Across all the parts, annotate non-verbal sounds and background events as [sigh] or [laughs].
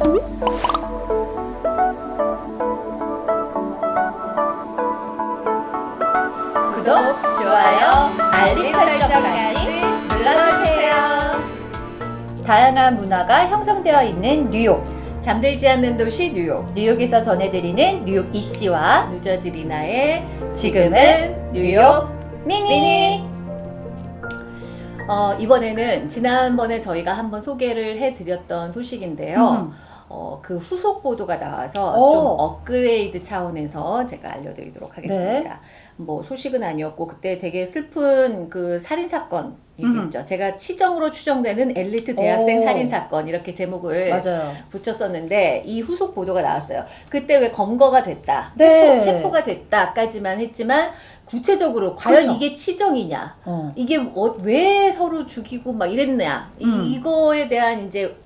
구독, 좋아요, 알림 설정까지 눌러주세요. 다양한 문화가 형성되어 있는 뉴욕. 잠들지 않는 도시 뉴욕. 뉴욕에서 전해드리는 뉴욕 이씨와 뉴저지 리나의 지금은 뉴욕 미니. 미니. 어, 이번에는 지난번에 저희가 한번 소개를 해드렸던 소식인데요. 음. 어, 그 후속 보도가 나와서 오. 좀 업그레이드 차원에서 제가 알려드리도록 하겠습니다. 네. 뭐 소식은 아니었고 그때 되게 슬픈 그 살인 사건 얘기했죠. 제가 치정으로 추정되는 엘리트 대학생 오. 살인 사건 이렇게 제목을 맞아요. 붙였었는데 이 후속 보도가 나왔어요. 그때 왜 검거가 됐다, 네. 체포, 체포가 됐다까지만 했지만 구체적으로 과연 그렇죠. 이게 치정이냐, 어. 이게 어, 왜 서로 죽이고 막 이랬냐, 음. 이, 이거에 대한 이제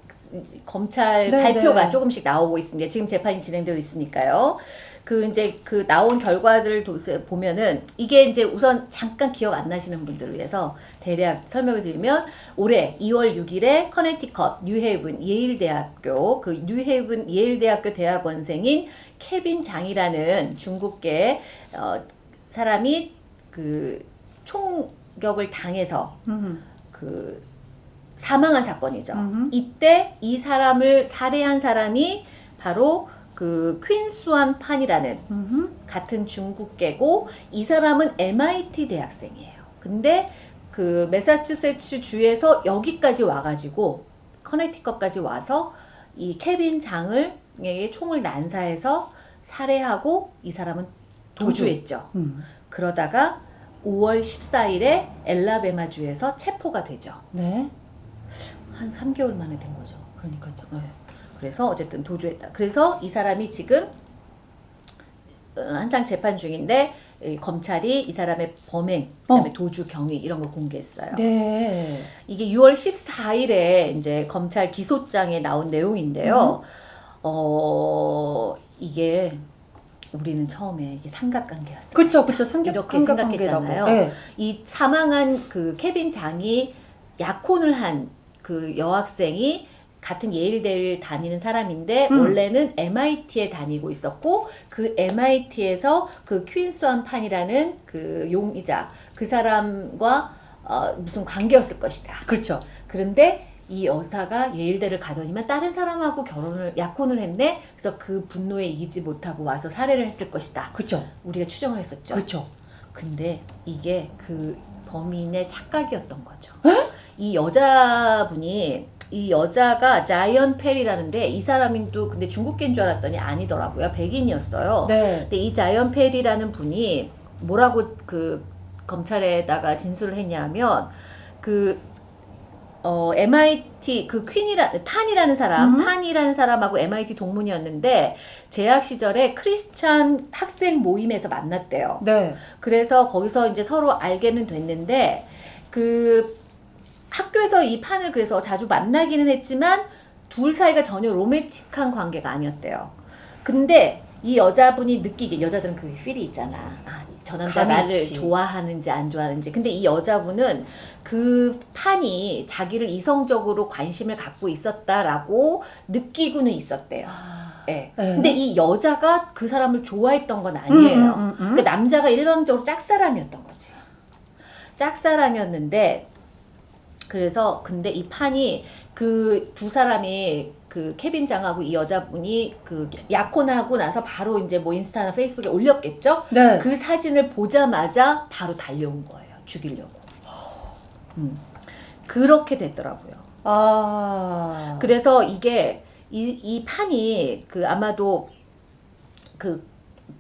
검찰 네, 발표가 네. 조금씩 나오고 있습니다. 지금 재판이 진행되고 있으니까요. 그 이제 그 나온 결과들을 도- 보면은 이게 이제 우선 잠깐 기억 안 나시는 분들을 위해서 대략 설명을 드리면 올해 2월 6일에 커네티컷 뉴헤이븐 예일대학교 그 뉴헤이븐 예일대학교 대학원생인 케빈 장이라는 중국계 어, 사람이 그 총격을 당해서 음. 그 사망한 사건이죠. 음. 이때 이 사람을 살해한 사람이 바로 그 퀸수안 판이라는 음. 같은 중국계고 이 사람은 MIT 대학생이에요. 근데 그 매사추세츠 주에서 여기까지 와가지고 커네티컷까지 와서 이 케빈 장을 에게 총을 난사해서 살해하고 이 사람은 도주했죠. 음. 그러다가 5월 14일에 엘라베마 주에서 체포가 되죠. 네. 한 3개월 만에 된 거죠. 그러니까요. 네. 그래서 어쨌든 도주했다. 그래서 이 사람이 지금 어, 한창 재판 중인데 이 검찰이 이 사람의 범행, 그다음에 어. 도주 경위 이런 걸 공개했어요. 네. 이게 6월 14일에 이제 검찰 기소장에 나온 내용인데요. 음. 어 이게 우리는 처음에 이게 삼각관계였어요. 그쵸, 그쵸. 삼각, 이렇게 삼각관계라고. 생각했잖아요. 네. 이 사망한 그 케빈 장이 약혼을 한 그 여학생이 같은 예일대를 다니는 사람인데 음. 원래는 MIT에 다니고 있었고 그 MIT에서 그 퀸스완 판이라는 그 용의자 그 사람과 어, 무슨 관계였을 것이다. 그렇죠. 그런데 이 여사가 예일대를 가더니만 다른 사람하고 결혼을 약혼을 했네. 그래서 그 분노에 이기지 못하고 와서 살해를 했을 것이다. 그렇죠. 우리가 추정을 했었죠. 그렇죠. 근데 이게 그 범인의 착각이었던 거죠. 이 여자분이 이 여자가 자이언 페리라는데 이 사람이 또 근데 중국계인 줄 알았더니 아니더라고요. 백인이었어요. 네. 근데 이 자이언 페리라는 분이 뭐라고 그 검찰에다가 진술을 했냐면 그 어, MIT 그 퀸이라 판이라는 사람, 음. 판이라는 사람하고 MIT 동문이었는데 재학 시절에 크리스찬 학생 모임에서 만났대요. 네. 그래서 거기서 이제 서로 알게는 됐는데 그 학교에서 이 판을 그래서 자주 만나기는 했지만 둘 사이가 전혀 로맨틱한 관계가 아니었대요. 근데 이 여자분이 느끼게 여자들은 그 필이 있잖아. 아, 저 남자 나를 있지. 좋아하는지 안 좋아하는지. 근데 이 여자분은 그 판이 자기를 이성적으로 관심을 갖고 있었다라고 느끼고는 있었대요. 예. 네. 근데 이 여자가 그 사람을 좋아했던 건 아니에요. 음, 음, 음, 그 남자가 일방적으로 짝사랑이었던 거지. 짝사랑이었는데 그래서 근데 이 판이 그 두 사람이 그 케빈 장하고 이 여자분이 그 약혼하고 나서 바로 이제 뭐 인스타나 페이스북에 올렸겠죠? 네. 그 사진을 보자마자 바로 달려온 거예요. 죽이려고. 음. 그렇게 됐더라고요. 아. 그래서 이게 이, 이 판이 그 아마도 그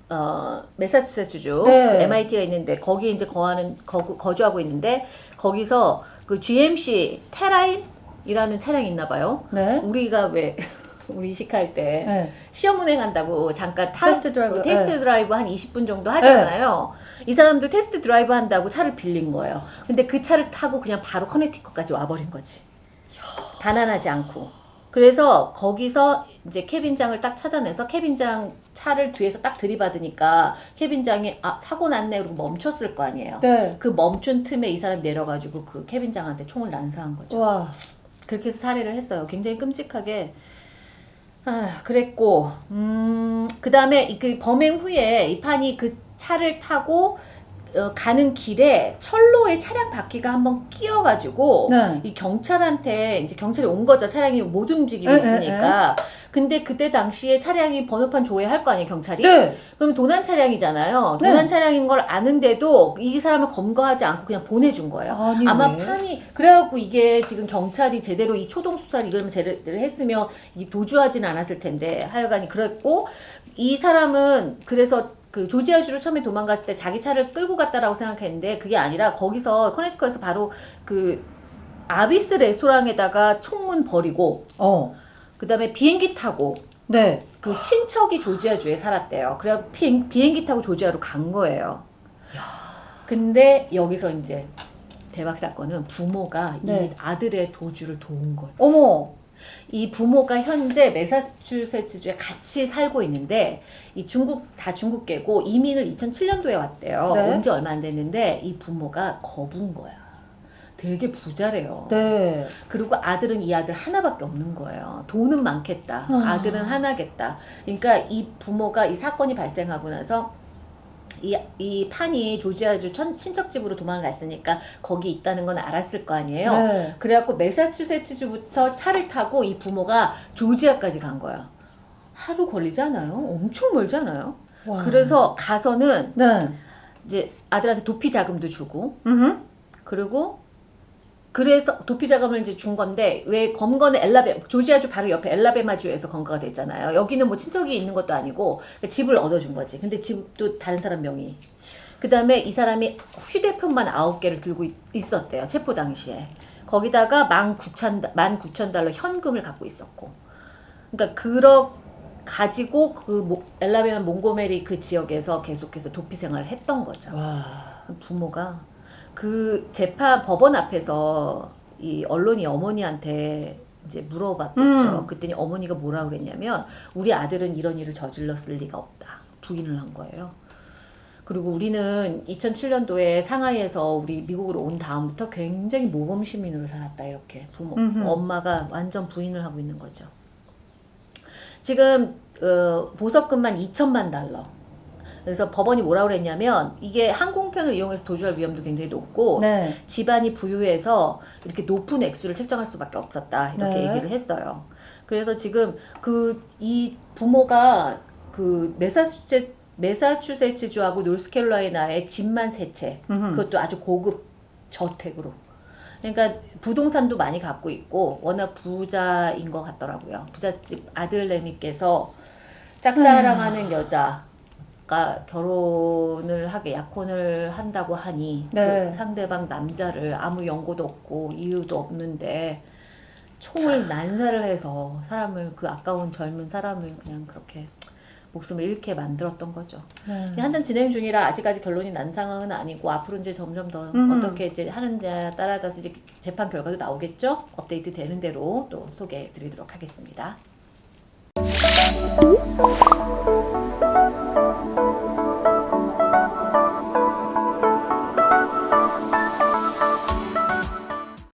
어, 메사추세츠주 네. 그 MIT가 있는데 거기 이제 거하는 거, 거주하고 있는데 거기서 그 GMC Terrain이라는 차량이 있나 봐요. 네. 우리가 왜 [laughs] 우리 리스할 때 네. 시험 운행한다고 잠깐 타, test drive. test 네. 드라이브 한 20분 정도 하잖아요. 이 사람도 test drive 한다고 차를 빌린 거예요. 근데 그 차를 타고 그냥 바로 커네티컷까지 와버린 거지. 반환하지 않고. 그래서 거기서 이제 케빈장을 딱 찾아내서 케빈장 차를 뒤에서 딱 들이받으니까 케빈장이 아 사고 났네 그러고 멈췄을 거 아니에요. 네. 그 멈춘 틈에 이 사람 내려가지고 그 케빈장한테 총을 난사한 거죠. 와. 그렇게 해서 살해를 했어요. 굉장히 끔찍하게 아, 그랬고, 음, 그 다음에 그 범행 후에 이 판이 그 차를 타고 어, 가는 길에 철로에 차량 바퀴가 한번 끼어가지고 네. 이 경찰한테 이제 경찰이 온 거죠. 차량이 못 움직이고 에, 에, 있으니까. 근데 그때 당시에 차량이 번호판 조회할 거 아니에요, 경찰이? 네. 그러면 도난 차량이잖아요. 네. 도난 차량인 걸 아는데도 이 사람을 검거하지 않고 그냥 보내준 거예요. 아니, 아마 왜? 판이 그래갖고 이게 지금 경찰이 제대로 이 초동 수사를 이걸 제대로 했으면 이 도주하지는 않았을 텐데 하여간이 그랬고 이 사람은 그래서 그 조지아주로 처음에 도망갔을 때 자기 차를 끌고 갔다라고 생각했는데 그게 아니라 거기서 커네티컷에서 바로 그 아비스 레스토랑에다가 총문 버리고 어. 그다음에 비행기 타고 네. 그 친척이 조지아주에 살았대요. 그래 비행, 비행기 타고 조지아로 간 거예요. 근데 여기서 이제 대박 사건은 부모가 네. 이 아들의 도주를 도운 거지. 어머. 이 부모가 현재 메사추세츠주에 같이 살고 있는데 이 중국 다 중국계고 이민을 2007년도에 왔대요. 네. 온지 얼마 안 됐는데 이 부모가 거부인 거야. 되게 부자래요. 네. 그리고 아들은 이 아들 하나밖에 없는 거예요. 돈은 많겠다. 아. 아들은 하나겠다. 그러니까 이 부모가 이 사건이 발생하고 나서 이, 이 판이 조지아주 천, 친척집으로 도망갔으니까 거기 있다는 건 알았을 거 아니에요. 네. 그래갖고 메사추세츠주부터 차를 타고 이 부모가 조지아까지 간 거야. 하루 걸리지 않아요? 엄청 멀지 않아요? 와. 그래서 가서는 네. 이제 아들한테 도피 자금도 주고 음. 그리고 그래서 도피 자금을 이제 준 건데 왜 검거는 엘라베 조지아주 바로 옆에 엘라베마주에서 검거가 됐잖아요. 여기는 뭐 친척이 있는 것도 아니고 그러니까 집을 얻어준 거지. 근데 집도 다른 사람 명의. 그 다음에 이 사람이 휴대폰만 아홉 개를 들고 있- 있었대요. 체포 당시에. 거기다가 만 구천 만 구천 달러 현금을 갖고 있었고. 그러니까 그러 가지고 그 모- 엘라베마 몽고메리 그 지역에서 계속해서 도피 생활을 했던 거죠. 와. 부모가 그 재판 법원 앞에서 이 언론이 어머니한테 이제 물어봤겠죠. 음. 그랬더니 어머니가 뭐라 그랬냐면 우리 아들은 이런 일을 저질렀을 리가 없다. 부인을 한 거예요. 그리고 우리는 2007년도에 상하이에서 우리 미국으로 온 다음부터 굉장히 모범 시민으로 살았다 이렇게 부모 음흠. 엄마가 완전 부인을 하고 있는 거죠. 지금 어, 보석금만 2천만 달러. 그래서 법원이 뭐라 그랬냐면 이게 항공편을 이용해서 도주할 위험도 굉장히 높고 네. 집안이 부유해서 이렇게 높은 액수를 책정할 수밖에 없었다 이렇게 네. 얘기를 했어요. 그래서 지금 그 이 부모가 그 메사추세 메사추세츠주하고 노스캐롤라이나에 집만 세 채, 음. 그것도 아주 고급 저택으로. 그러니까 부동산도 많이 갖고 있고 워낙 부자인 것 같더라고요. 부잣집 아들내미께서 짝사랑하는 여자 가 결혼을 하게 약혼을 한다고 하니 네. 그 상대방 남자를 아무 연고도 없고 이유도 없는데 총을 난사를 해서 사람을 그 아까운 젊은 사람을 그냥 그렇게 목숨을 잃게 만들었던 거죠. 네. 한참 진행 중이라 아직까지 결론이 난 상황은 아니고 앞으로 이제 점점 더 음. 어떻게 이제 하는지에 따라서 이제 재판 결과도 나오겠죠. 업데이트 되는 대로 또 소개해 드리도록 하겠습니다.